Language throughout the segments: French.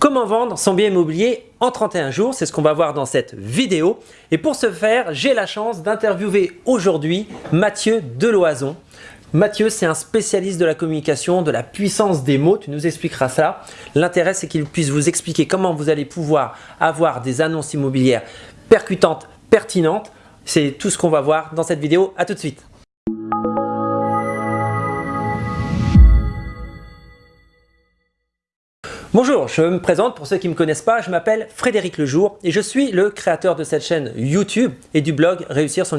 Comment vendre son bien immobilier en 31 jours C'est ce qu'on va voir dans cette vidéo. Et pour ce faire, j'ai la chance d'interviewer aujourd'hui Mathieu Deloison. Mathieu, c'est un spécialiste de la communication, de la puissance des mots. Tu nous expliqueras ça. L'intérêt, c'est qu'il puisse vous expliquer comment vous allez pouvoir avoir des annonces immobilières percutantes, pertinentes. C'est tout ce qu'on va voir dans cette vidéo. À tout de suite. Bonjour, je me présente. Pour ceux qui ne me connaissent pas, je m'appelle Frédéric Lejour et je suis le créateur de cette chaîne YouTube et du blog réussir son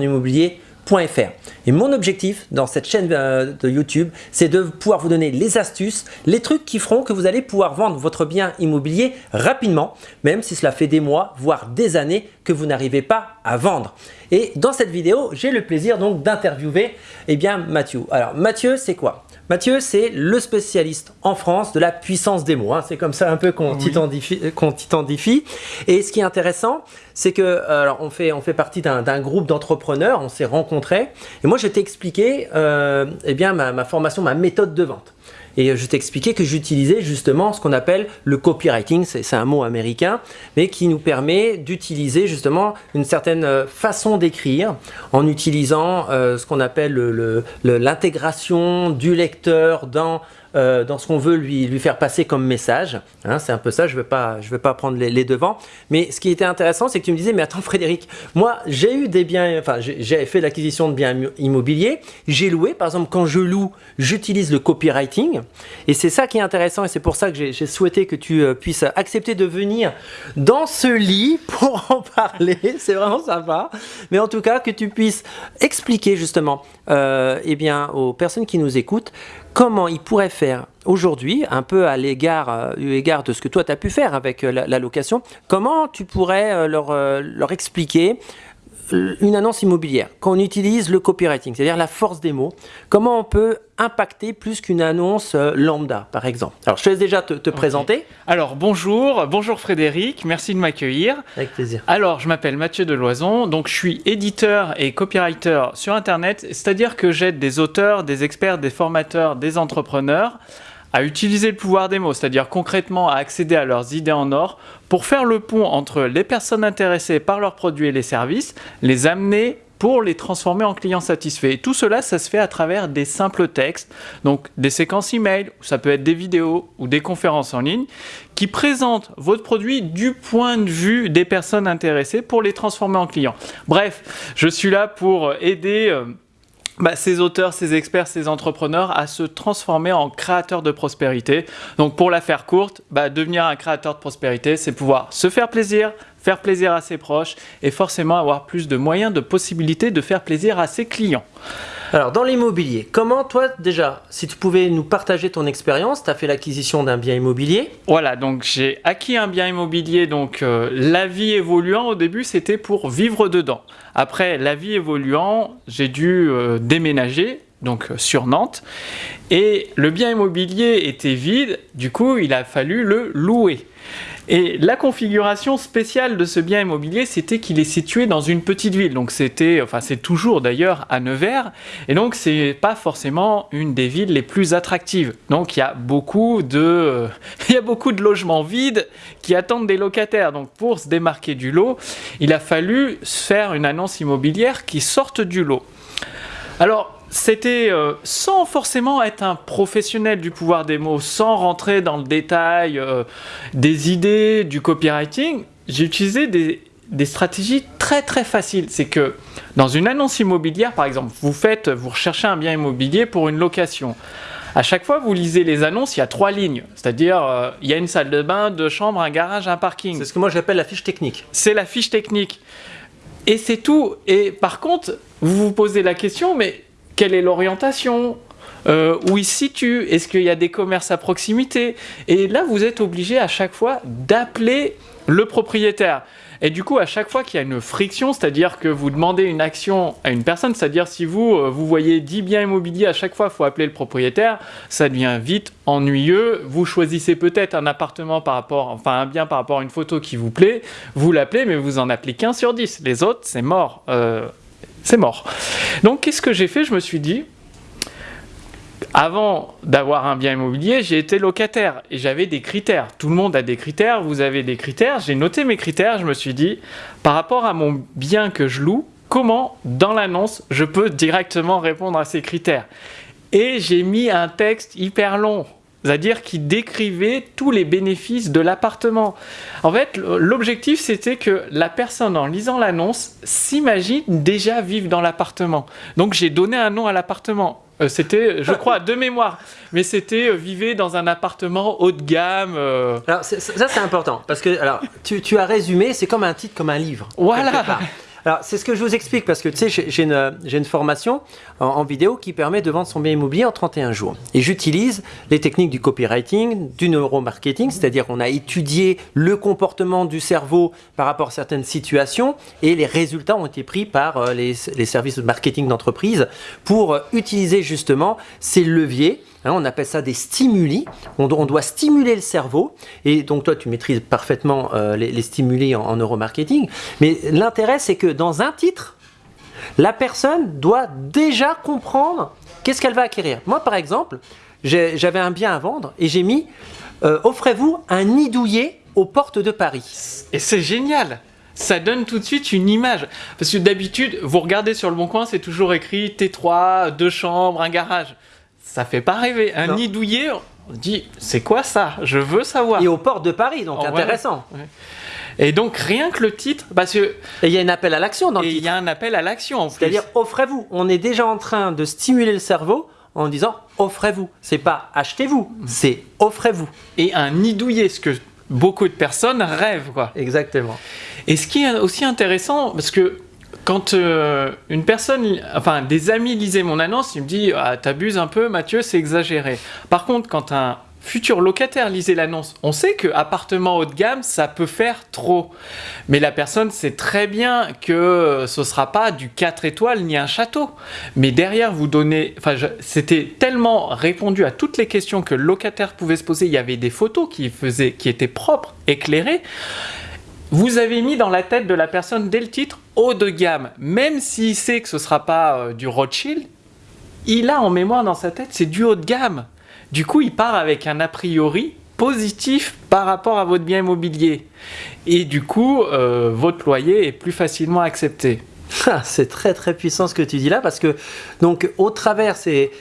Et mon objectif dans cette chaîne euh, de YouTube, c'est de pouvoir vous donner les astuces, les trucs qui feront que vous allez pouvoir vendre votre bien immobilier rapidement, même si cela fait des mois, voire des années que vous n'arrivez pas à vendre. Et dans cette vidéo, j'ai le plaisir donc d'interviewer eh bien Mathieu. Alors Mathieu, c'est quoi? Mathieu, c'est le spécialiste en France de la puissance des mots. Hein. C'est comme ça un peu qu'on titandifie, Et ce qui est intéressant, c'est que alors on, fait, on fait partie d'un groupe d'entrepreneurs, on s'est rencontrés. Et moi, je t'ai expliqué euh, eh bien, ma formation, ma méthode de vente. Et je t'expliquais que j'utilisais justement ce qu'on appelle le copywriting, c'est un mot américain, mais qui nous permet d'utiliser justement une certaine euh, façon d'écrire en utilisant euh, ce qu'on appelle l'intégration du lecteur dans euh, dans ce qu'on veut lui, lui faire passer comme message. Hein, c'est un peu ça, je ne vais, pas, pas prendre les, devants. Mais ce qui était intéressant, c'est que tu me disais, mais attends Frédéric, moi j'ai eu des biens, enfin j'ai fait l'acquisition de biens immobiliers, j'ai loué, par exemple quand je loue, j'utilise le copywriting. Et c'est ça qui est intéressant et c'est pour ça que j'ai souhaité que tu euh, puisses accepter de venir dans ce lit pour en parler. C'est vraiment sympa. Mais en tout cas, que tu puisses expliquer justement euh, eh bien, aux personnes qui nous écoutent comment ils pourraient faire aujourd'hui, un peu à l'égard euh, de ce que toi tu as pu faire avec euh, la, location, comment tu pourrais euh, leur expliquer une annonce immobilière, quand on utilise le copywriting, c'est-à-dire la force des mots, comment on peut impacter plus qu'une annonce euh, lambda, par exemple? Alors, je te laisse déjà te, présenter. Alors, bonjour, bonjour Frédéric, merci de m'accueillir. Avec plaisir. Alors, je m'appelle Mathieu Deloison, donc je suis éditeur et copywriter sur Internet, c'est-à-dire que j'aide des auteurs, des experts, des formateurs, des entrepreneurs à utiliser le pouvoir des mots, c'est-à-dire concrètement à accéder à leurs idées en or pour faire le pont entre les personnes intéressées par leurs produits et les services, les amener pour les transformer en clients satisfaits. Et tout cela, ça se fait à travers des simples textes, donc des séquences email, ça peut être des vidéos ou des conférences en ligne, qui présentent votre produit du point de vue des personnes intéressées pour les transformer en clients. Bref, je suis là pour aider... Euh, bah, ces auteurs, ces experts, ces entrepreneurs à se transformer en créateurs de prospérité. Donc pour la faire courte, bah, devenir un créateur de prospérité, c'est pouvoir se faire plaisir, faire plaisir à ses proches et forcément avoir plus de moyens, de possibilités de faire plaisir à ses clients. Alors, dans l'immobilier, comment toi, déjà, si tu pouvais nous partager ton expérience, tu as fait l'acquisition d'un bien immobilier Voilà, donc j'ai acquis un bien immobilier, donc euh, la vie évoluant, au début, c'était pour vivre dedans. Après, la vie évoluant, j'ai dû euh, déménager, donc euh, sur Nantes, et le bien immobilier était vide, du coup, il a fallu le louer. Et la configuration spéciale de ce bien immobilier, c'était qu'il est situé dans une petite ville. Donc c'était, enfin c'est toujours d'ailleurs à Nevers. Et donc c'est pas forcément une des villes les plus attractives. Donc il y a beaucoup de, il y a beaucoup de logements vides qui attendent des locataires. Donc pour se démarquer du lot, il a fallu faire une annonce immobilière qui sorte du lot. Alors c'était euh, sans forcément être un professionnel du pouvoir des mots, sans rentrer dans le détail euh, des idées, du copywriting, j'ai utilisé des, stratégies très très faciles. C'est que dans une annonce immobilière, par exemple, vous faites, vous recherchez un bien immobilier pour une location. À chaque fois, vous lisez les annonces, il y a trois lignes. C'est-à-dire, euh, il y a une salle de bain, deux chambres, un garage, un parking. C'est ce que moi j'appelle la fiche technique. C'est la fiche technique. Et c'est tout. Et par contre, vous vous posez la question, mais quelle est l'orientation euh, où il se situe, est-ce qu'il y a des commerces à proximité Et là, vous êtes obligé à chaque fois d'appeler le propriétaire. Et du coup, à chaque fois qu'il y a une friction, c'est-à-dire que vous demandez une action à une personne, c'est-à-dire si vous, euh, vous voyez 10 biens immobiliers, à chaque fois, il faut appeler le propriétaire, ça devient vite ennuyeux. Vous choisissez peut-être un appartement par rapport, enfin un bien par rapport à une photo qui vous plaît, vous l'appelez, mais vous en appelez qu'un sur 10. Les autres, c'est mort. Euh, c'est mort. Donc qu'est-ce que j'ai fait? Je me suis dit, avant d'avoir un bien immobilier, j'ai été locataire et j'avais des critères. Tout le monde a des critères, vous avez des critères. J'ai noté mes critères, je me suis dit, par rapport à mon bien que je loue, comment dans l'annonce je peux directement répondre à ces critères? Et j'ai mis un texte hyper long c'est-à-dire qui décrivait tous les bénéfices de l'appartement. En fait, l'objectif, c'était que la personne, en lisant l'annonce, s'imagine déjà vivre dans l'appartement. Donc, j'ai donné un nom à l'appartement. Euh, c'était, je crois, de mémoire, mais c'était euh, vivez dans un appartement haut de gamme. Euh. Alors, ça, c'est important, parce que alors, tu, tu as résumé, c'est comme un titre, comme un livre. Voilà. Alors, c'est ce que je vous explique parce que tu sais, j'ai une, formation en, vidéo qui permet de vendre son bien immobilier en 31 jours. Et j'utilise les techniques du copywriting, du neuromarketing, c'est-à-dire qu'on a étudié le comportement du cerveau par rapport à certaines situations et les résultats ont été pris par euh, les, les services de marketing d'entreprise pour utiliser justement ces leviers Hein, on appelle ça des stimuli. On, doit stimuler le cerveau. Et donc, toi, tu maîtrises parfaitement euh, les, stimuli en, neuromarketing. Mais l'intérêt, c'est que dans un titre, la personne doit déjà comprendre qu'est-ce qu'elle va acquérir. Moi, par exemple, j'avais un bien à vendre et j'ai mis euh, Offrez-vous un nid douillet aux portes de Paris. Et c'est génial ça donne tout de suite une image. Parce que d'habitude, vous regardez sur le bon coin, c'est toujours écrit T3, deux chambres, un garage ça fait pas rêver. Un nid douillet, on dit, c'est quoi ça? Je veux savoir. Et aux portes de Paris, donc oh, intéressant. Et donc rien que le titre, parce que... Il y a un appel à l'action dans le titre. il y a un appel à l'action C'est-à-dire, offrez-vous. On est déjà en train de stimuler le cerveau en disant, offrez-vous. C'est pas achetez-vous, c'est offrez-vous. Et un nid douillet, ce que beaucoup de personnes rêvent, quoi. Exactement. Et ce qui est aussi intéressant, parce que quand euh, une personne, enfin des amis lisaient mon annonce, ils me disent ah, t'abuses un peu Mathieu, c'est exagéré. Par contre, quand un futur locataire lisait l'annonce, on sait que appartement haut de gamme, ça peut faire trop. Mais la personne sait très bien que ce sera pas du 4 étoiles ni un château. Mais derrière, vous donnez, enfin, c'était tellement répondu à toutes les questions que le locataire pouvait se poser. Il y avait des photos qui faisaient, qui étaient propres, éclairées. Vous avez mis dans la tête de la personne dès le titre haut de gamme, même s'il sait que ce ne sera pas euh, du Rothschild, il a en mémoire dans sa tête c'est du haut de gamme. Du coup, il part avec un a priori positif par rapport à votre bien immobilier. Et du coup, euh, votre loyer est plus facilement accepté. Ah, c'est très très puissant ce que tu dis là parce que donc au travers c'est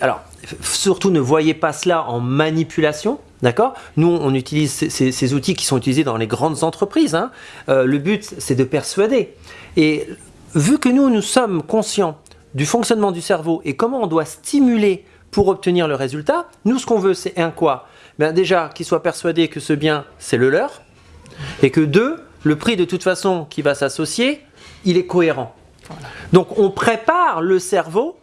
alors surtout ne voyez pas cela en manipulation D'accord? Nous, on utilise ces, outils qui sont utilisés dans les grandes entreprises. Hein. Euh, le but, c'est de persuader. Et vu que nous, nous sommes conscients du fonctionnement du cerveau et comment on doit stimuler pour obtenir le résultat, nous, ce qu'on veut, c'est un quoi? Ben Déjà, qu'ils soient persuadés que ce bien, c'est le leur. Et que deux, le prix de toute façon qui va s'associer, il est cohérent. Donc, on prépare le cerveau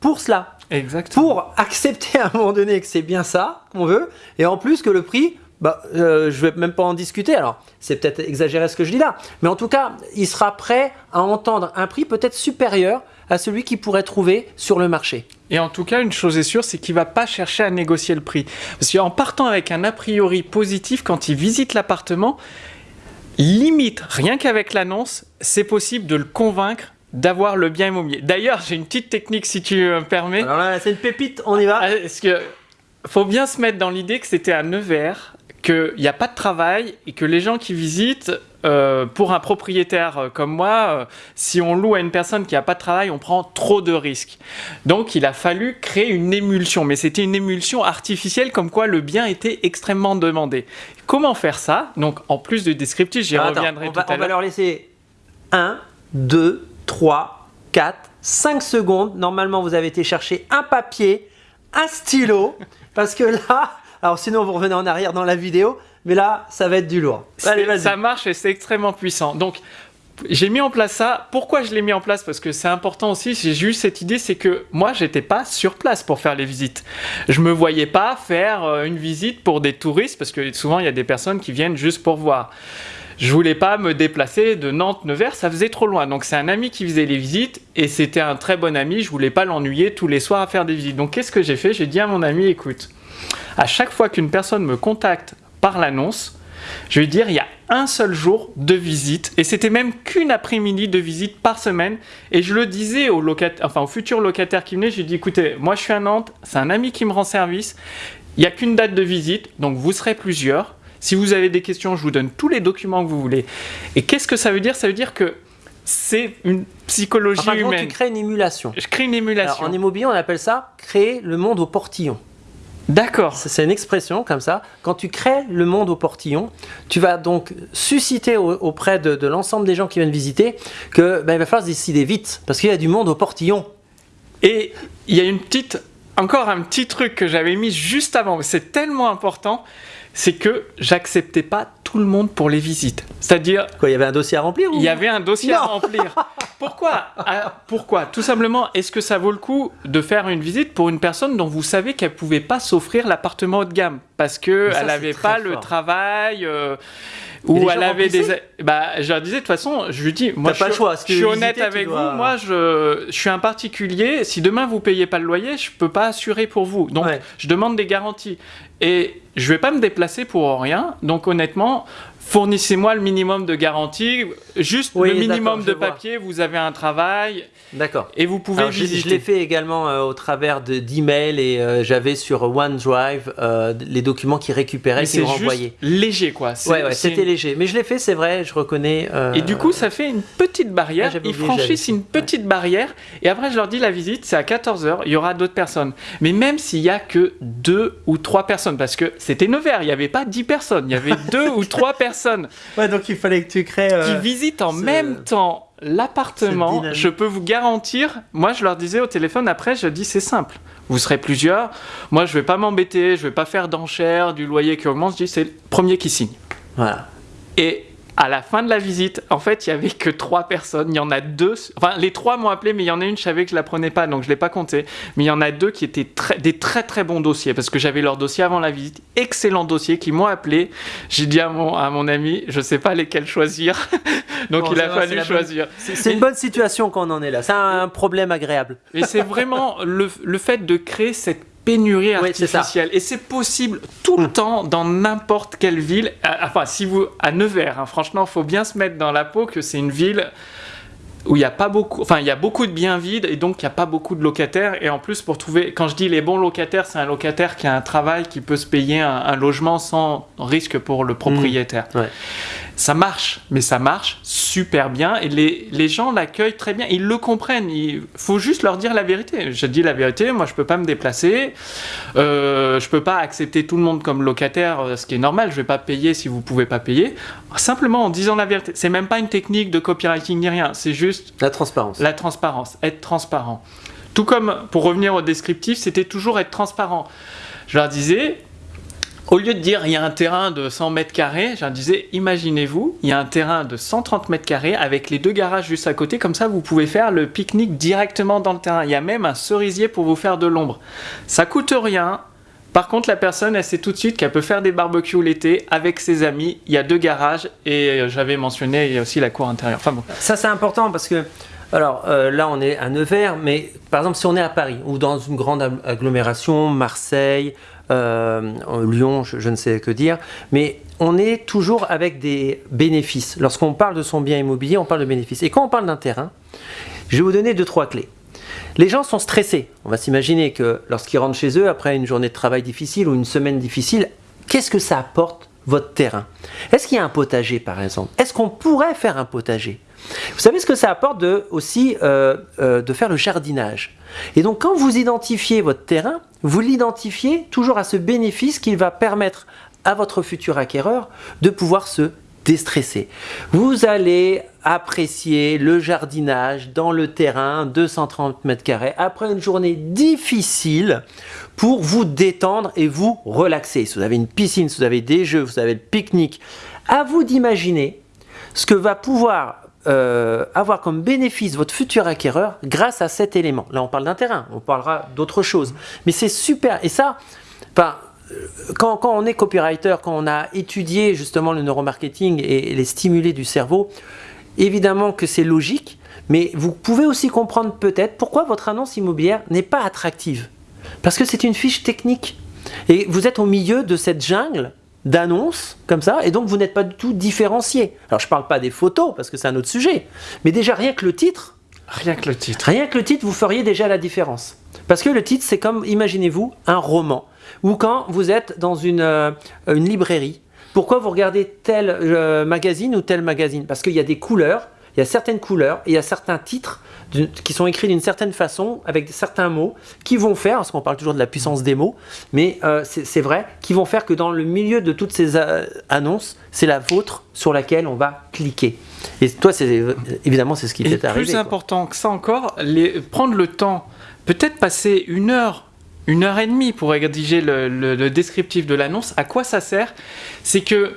pour cela. Exactement. Pour accepter à un moment donné que c'est bien ça qu'on veut, et en plus que le prix, bah, euh, je vais même pas en discuter. Alors, c'est peut-être exagéré ce que je dis là, mais en tout cas, il sera prêt à entendre un prix peut-être supérieur à celui qu'il pourrait trouver sur le marché. Et en tout cas, une chose est sûre, c'est qu'il va pas chercher à négocier le prix. Parce qu'en partant avec un a priori positif, quand il visite l'appartement, limite, rien qu'avec l'annonce, c'est possible de le convaincre d'avoir le bien immobilier. D'ailleurs, j'ai une petite technique si tu me permets. Alors là, c'est une pépite, on y va. Ah, est-ce que faut bien se mettre dans l'idée que c'était à Nevers, qu'il n'y a pas de travail et que les gens qui visitent, euh, pour un propriétaire euh, comme moi, euh, si on loue à une personne qui n'a pas de travail, on prend trop de risques. Donc il a fallu créer une émulsion, mais c'était une émulsion artificielle comme quoi le bien était extrêmement demandé. Comment faire ça? Donc en plus de descriptif, j'y reviendrai tout à l'heure. On va leur laisser 1, 2, 3, 4, 5 secondes. Normalement, vous avez été chercher un papier, un stylo, parce que là, alors sinon vous revenez en arrière dans la vidéo, mais là, ça va être du lourd. Allez, ça marche et c'est extrêmement puissant. Donc, j'ai mis en place ça. Pourquoi je l'ai mis en place? Parce que c'est important aussi. J'ai eu cette idée, c'est que moi, j'étais pas sur place pour faire les visites. Je me voyais pas faire euh, une visite pour des touristes, parce que souvent, il y a des personnes qui viennent juste pour voir je voulais pas me déplacer de Nantes Nevers, ça faisait trop loin. Donc c'est un ami qui faisait les visites et c'était un très bon ami, je voulais pas l'ennuyer tous les soirs à faire des visites. Donc qu'est-ce que j'ai fait? J'ai dit à mon ami écoute, à chaque fois qu'une personne me contacte par l'annonce, Je vais dire, il y a un seul jour de visite, et c'était même qu'une après-midi de visite par semaine. Et je le disais aux, enfin, aux futurs locataires qui venaient, je lui dis, écoutez, moi je suis à Nantes, c'est un ami qui me rend service, il n'y a qu'une date de visite, donc vous serez plusieurs. Si vous avez des questions, je vous donne tous les documents que vous voulez. Et qu'est-ce que ça veut dire? Ça veut dire que c'est une psychologie Enfin, humaine. tu crées une émulation. Je crée une Alors, émulation. en immobilier, on appelle ça créer le monde au portillon. D'accord. C'est une expression comme ça. Quand tu crées le monde au portillon, tu vas donc susciter au- auprès de, de l'ensemble des gens qui viennent visiter que ben, il va falloir se décider vite parce qu'il y a du monde au portillon. Et il y a une petite, encore un petit truc que j'avais mis juste avant, mais c'est tellement important, c'est que j'acceptais pas tout le monde pour les visites. C'est-à-dire, Quoi, il y avait un dossier à remplir ou... il y avait un dossier à remplir. Pourquoi Ah, Pourquoi? Tout simplement, est-ce que ça vaut le coup de faire une visite pour une personne dont vous savez qu'elle pouvait pas s'offrir l'appartement haut de gamme parce que Mais ça, elle c'est avait très pas le travail euh, ou elle avait des bah je leur disais de toute façon je lui dis moi je pas suis, le choix, si tu je suis veux honnête visiter, avec dois- vous moi je, je suis un particulier. Si demain vous payez pas le loyer je peux pas assurer pour vous. Donc Ouais. je demande des garanties. Et je vais pas me déplacer pour rien donc honnêtement fournissez-moi le minimum de garanties juste Oui, le minimum de vois. papier vous avez un travail D'accord. et vous pouvez Alors, je, je visiter l'ai fait également euh, au travers de- d'emails et euh, j'avais sur OneDrive euh, les documents qui récupéraient qui renvoyaient. léger quoi Ouais, ouais, c'était léger. Mais je l'ai fait, c'est vrai, je reconnais. Et du coup, ça fait une petite Ah, barrière. j'avais Ils franchissent une petite barrière. Et après, je leur dis la visite, c'est à 14h. Il y aura d'autres personnes. Mais même s'il y a que deux ou trois personnes, parce que c'était Nevers, il n'y avait pas 10 personnes. Il y avait deux ou trois personnes Ouais, donc il fallait que tu crées. euh, qui visitent en ce- même temps l'appartement. Je peux vous garantir. Moi, je leur disais au téléphone après, je dis c'est simple. Vous serez plusieurs. Moi, je vais pas m'embêter. Je vais pas faire d'enchères du loyer qui augmente. Je dis c'est le premier qui signe. Voilà. Et à la fin de la visite, en fait, il y avait que trois personnes. Il y en a deux. Enfin, les trois m'ont appelé, mais il y en a une, je savais que je la prenais pas, donc je l'ai pas compté. Mais il y en a deux qui étaient très, des très très bons dossiers parce que j'avais leur dossier avant la visite. Excellent dossier qui m'ont appelé. J'ai dit à mon, à mon ami, je sais pas lesquels choisir. donc Bon, il a va, fallu choisir. C'est c'est une bonne situation qu'on en est là. C'est un problème agréable. Et c'est vraiment le, le fait de créer cette pénurie artificielle. Et c'est possible tout le Mm. temps dans n'importe quelle ville. À- Enfin, si vous à Nevers, hein, franchement, il faut bien se mettre dans la peau que c'est une ville où il y a pas beaucoup, enfin il y a beaucoup de biens vides et donc il n'y a pas beaucoup de locataires. Et en plus, pour trouver, quand je dis les bons locataires, c'est un locataire qui a un travail, qui peut se payer un, un logement sans risque pour le propriétaire. Ouais. Ça marche, mais ça marche super bien et les, les gens l'accueillent très bien. Ils le comprennent. Il faut juste leur dire la vérité. Je dis la vérité, moi je peux pas me déplacer. Euh, je peux pas accepter tout le monde comme locataire, euh, ce qui est normal. Je vais pas payer si vous pouvez pas payer. Simplement en disant la vérité. C'est même pas une technique de copywriting ni rien. C'est juste La transparence. la transparence, être transparent. Tout comme, pour revenir au descriptif, c'était toujours être transparent. Je leur disais, au lieu de dire il y a un terrain de 100 mètres carrés, je disais, imaginez-vous, il y a un terrain de 130 mètres carrés avec les deux garages juste à côté, comme ça vous pouvez faire le pique-nique directement dans le terrain. Il y a même un cerisier pour vous faire de l'ombre. Ça coûte rien. Par contre, la personne, elle sait tout de suite qu'elle peut faire des barbecues l'été avec ses amis. Il y a deux garages et euh, j'avais mentionné, il y a aussi la cour intérieure. Enfin bon. Ça, c'est important parce que, alors euh, là, on est à Nevers, mais par exemple, si on est à Paris ou dans une grande ag- agglomération, Marseille, euh, Lyon, je, je ne sais que dire, mais on est toujours avec des bénéfices. Lorsqu'on parle de son bien immobilier, on parle de bénéfices. Et quand on parle d'un terrain, je vais vous donner deux, trois clés. Les gens sont stressés. On va s'imaginer que lorsqu'ils rentrent chez eux, après une journée de travail difficile ou une semaine difficile, qu'est-ce que ça apporte votre terrain? Est-ce qu'il y a un potager par exemple? Est-ce qu'on pourrait faire un potager? Vous savez ce que ça apporte de, aussi euh, euh, de faire le jardinage? Et donc quand vous identifiez votre terrain, vous l'identifiez toujours à ce bénéfice qu'il va permettre à votre futur acquéreur de pouvoir se déstresser. Vous allez apprécier le jardinage dans le terrain 230 mètres carrés après une journée difficile pour vous détendre et vous relaxer. Si vous avez une piscine, si vous avez des jeux, vous avez le pique-nique, à vous d'imaginer ce que va pouvoir euh, avoir comme bénéfice votre futur acquéreur grâce à cet élément. Là, on parle d'un terrain, on parlera d'autre chose. Mais c'est super. Et ça, enfin, quand, quand on est copywriter, quand on a étudié justement le neuromarketing et les stimulés du cerveau, évidemment que c'est logique, mais vous pouvez aussi comprendre peut-être pourquoi votre annonce immobilière n'est pas attractive. Parce que c'est une fiche technique. Et vous êtes au milieu de cette jungle d'annonces comme ça, et donc vous n'êtes pas du tout différencié. Alors je parle pas des photos, parce que c'est un autre sujet, mais déjà rien que le titre, Rien que le titre. rien que le titre, vous feriez déjà la différence. Parce que le titre, c'est comme, imaginez-vous, un roman, ou quand vous êtes dans une, euh, une librairie, pourquoi vous regardez tel euh, magazine ou tel magazine? Parce qu'il y a des couleurs, il y a certaines couleurs, et il y a certains titres qui sont écrits d'une certaine façon, avec certains mots, qui vont faire, parce qu'on parle toujours de la puissance des mots, mais euh, c'est vrai, qui vont faire que dans le milieu de toutes ces euh, annonces, c'est la vôtre sur laquelle on va cliquer. Et toi, c'est évidemment, c'est ce qui t'est arrivé. plus quoi. important que ça encore, les- prendre le temps, peut-être passer une heure, une heure et demie pour rédiger le, le- le descriptif de l'annonce. À quoi ça sert? C'est que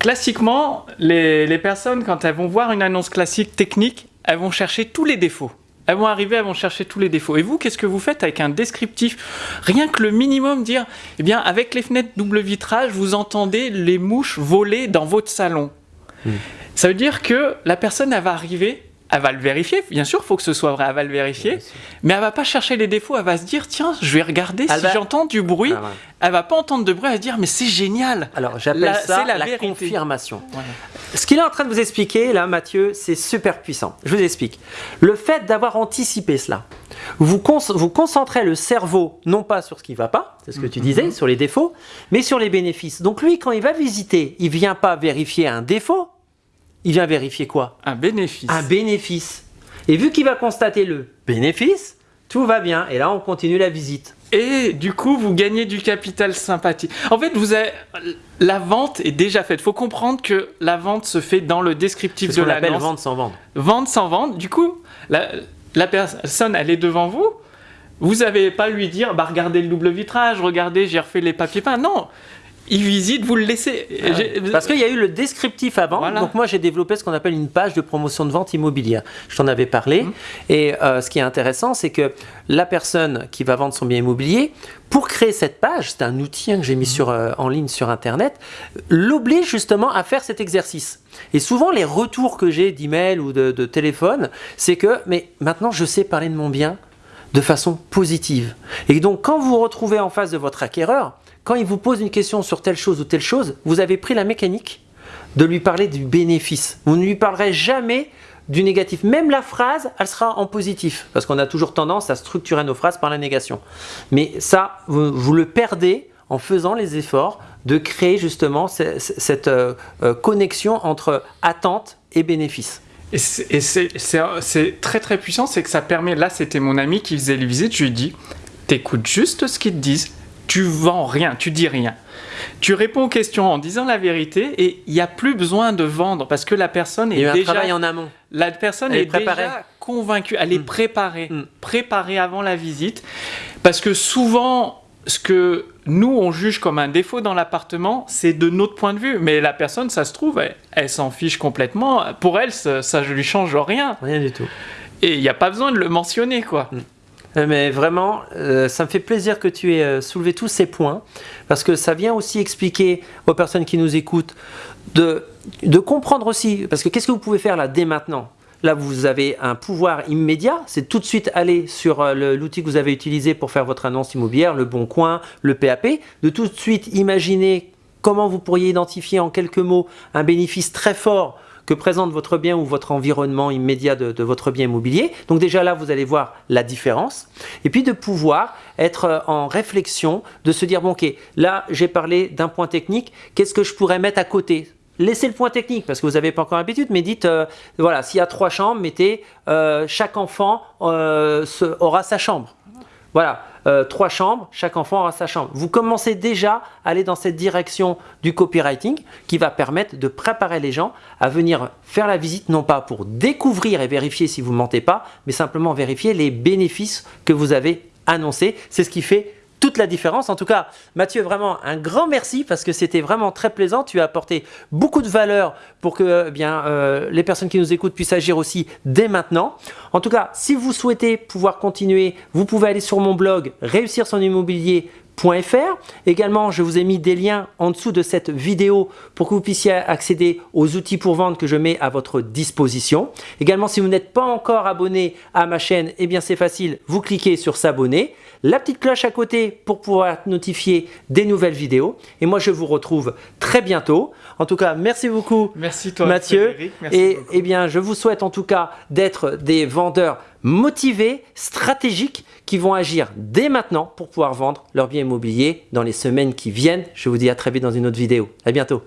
classiquement, les, les personnes, quand elles vont voir une annonce classique technique, elles vont chercher tous les défauts. Elles vont arriver, elles vont chercher tous les défauts. Et vous, qu'est-ce que vous faites avec un descriptif Rien que le minimum, dire, eh bien, avec les fenêtres double vitrage, vous entendez les mouches voler dans votre salon. Ça veut dire que la personne, elle va arriver, elle va le vérifier. Bien sûr, il faut que ce soit vrai, elle va le vérifier. Mais elle va pas chercher les défauts, elle va se dire, tiens, je vais regarder Elle si va- j'entends du bruit. Ah, ouais. Elle va pas entendre de bruit, elle va se dire, mais c'est génial. Alors j'appelle ça la confirmation. Voilà. Ce qu'il est en train de vous expliquer là, Mathieu, c'est super puissant. Je vous explique. Le fait d'avoir anticipé cela, vous, vous concentrez le cerveau non pas sur ce qui va pas, c'est ce que tu disais, sur les défauts, mais sur les bénéfices. Donc lui, quand il va visiter, il vient pas vérifier un défaut, il vient vérifier quoi Un bénéfice. Un bénéfice. Et vu qu'il va constater le bénéfice, tout va bien. Et là, on continue la visite. Et du coup, vous gagnez du capital sympathie. En fait, vous avez... la vente est déjà faite. faut comprendre que la vente se fait dans le descriptif de appelle l'annonce. vendre sans vendre. Vente sans vente. Du coup, la, la personne, elle est devant vous. Vous n'avez pas à lui dire, bah regardez le double vitrage, regardez, j'ai refait les papiers peints. Non, il visite, vous le laissez. J'ai- Parce qu'il y a eu le descriptif avant. Voilà. Donc moi j'ai développé ce qu'on appelle une page de promotion de vente immobilière. Je t'en avais parlé. Mhm. Et euh, ce qui est intéressant, c'est que la personne qui va vendre son bien immobilier, pour créer cette page, c'est un outil hein, que j'ai mis sur, euh, en ligne sur Internet, l'oblige justement à faire cet exercice. Et souvent les retours que j'ai d'email ou de, de téléphone, c'est que mais maintenant je sais parler de mon bien de façon positive. Et donc quand vous vous retrouvez en face de votre acquéreur, quand il vous pose une question sur telle chose ou telle chose, vous avez pris la mécanique de lui parler du bénéfice. Vous ne lui parlerez jamais du négatif. Même la phrase, elle sera en positif. Parce qu'on a toujours tendance à structurer nos phrases par la négation. Mais ça, vous, le perdez en faisant les efforts de créer justement ce- ce- cette euh, euh, connexion entre attente et bénéfice. Et c'est- très très puissant, c'est que ça permet, là c'était mon ami qui faisait les visites, je lui dit, t'écoutes juste ce qu'ils te disent, tu vends rien, tu dis rien. Tu réponds aux questions en disant la vérité et il n'y a plus besoin de vendre parce que la personne est déjà... travail en amont. La personne Elle est déjà convaincue, elle est Mm. préparée, Mm. préparée avant la visite. Parce que souvent, ce que nous, on juge comme un défaut dans l'appartement, c'est de notre point de vue. Mais la personne, ça se trouve, elle, elle s'en fiche complètement. Pour elle, ça, ne lui change rien. Rien du tout. Et il n'y a pas besoin de le mentionner, quoi. Euh, Mais vraiment, euh, ça me fait plaisir que tu aies euh, soulevé tous ces points, parce que ça vient aussi expliquer aux personnes qui nous écoutent de, de comprendre aussi, parce que qu'est-ce que vous pouvez faire là dès maintenant? Là, vous avez un pouvoir immédiat, c'est tout de suite aller sur euh, l'outil que vous avez utilisé pour faire votre annonce immobilière, le Bon Coin, le PAP, de tout de suite imaginer comment vous pourriez identifier en quelques mots un bénéfice très fort que présente votre bien ou votre environnement immédiat de, votre bien immobilier. Donc déjà là, vous allez voir la différence. Et puis de pouvoir être euh, en réflexion, de se dire, bon ok, là j'ai parlé d'un point technique, qu'est-ce que je pourrais mettre à côté? Laissez le point technique parce que vous n'avez pas encore l'habitude, mais dites, euh, voilà, s'il y a trois chambres, mettez, euh, chaque enfant aura sa chambre. Voilà, euh, trois chambres, chaque enfant aura sa chambre. Vous commencez déjà à aller dans cette direction du copywriting qui va permettre de préparer les gens à venir faire la visite, non pas pour découvrir et vérifier si vous mentez pas, mais simplement vérifier les bénéfices que vous avez annoncés. C'est ce qui fait toute la différence. En tout cas, Mathieu, vraiment un grand merci parce que c'était vraiment très plaisant. Tu as apporté beaucoup de valeur pour que eh bien, euh, les personnes qui nous écoutent puissent agir aussi dès maintenant. En tout cas, si vous souhaitez pouvoir continuer, vous pouvez aller sur mon blog réussir son Également, je vous ai mis des liens en dessous de cette vidéo pour que vous puissiez accéder aux outils pour vendre que je mets à votre disposition. Également, si vous n'êtes pas encore abonné à ma chaîne, eh bien c'est facile, vous cliquez sur s'abonner, la petite cloche à côté pour pouvoir être notifié des nouvelles vidéos. Et moi, je vous retrouve très bientôt. En tout cas, merci beaucoup merci toi, Mathieu. Merci et eh bien, je vous souhaite en tout cas d'être des vendeurs motivés, stratégiques, qui vont agir dès maintenant pour pouvoir vendre leur bien immobilier dans les semaines qui viennent. Je vous dis à très vite dans une autre vidéo. À bientôt.